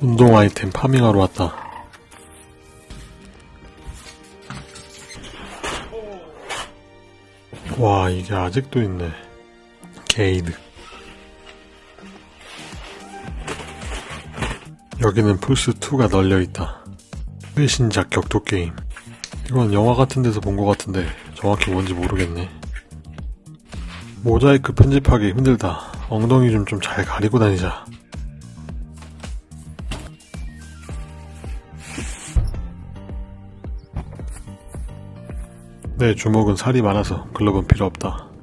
운동 아이템 farming하러 왔다. 와, 이게 아직도 있네. 게이드. 여기는 플스2가 널려있다. 최신작 격투게임. 이건 영화 같은 데서 본 것 같은데 정확히 뭔지 모르겠네. 모자이크 편집하기 힘들다. 엉덩이 좀 좀 잘 가리고 다니자. 내 주먹은 살이 많아서 글러브는 필요 없다.